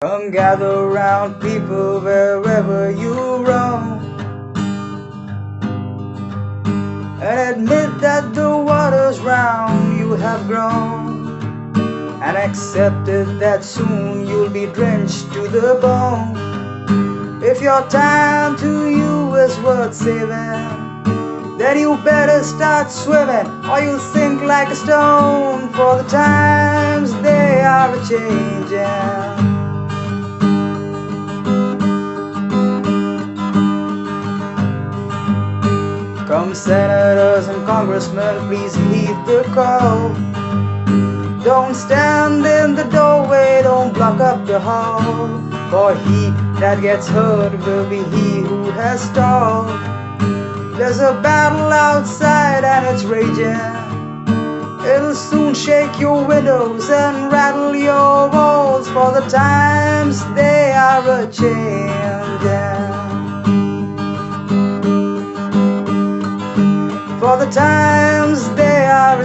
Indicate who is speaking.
Speaker 1: Come gather round people wherever you roam. And admit that the waters round you have grown And accepted that soon you'll be drenched to the bone. If your time to you is worth saving then you better start swimming or you'll sink like a stone for the times they are a Come senators and congressmen, please heed the call. Don't stand in the doorway, don't block up the hall. For he that gets hurt will be he who has stalled. There's a battle outside and it's raging. It'll soon shake your windows and rattle your walls, for the times they are a changing. For the times they are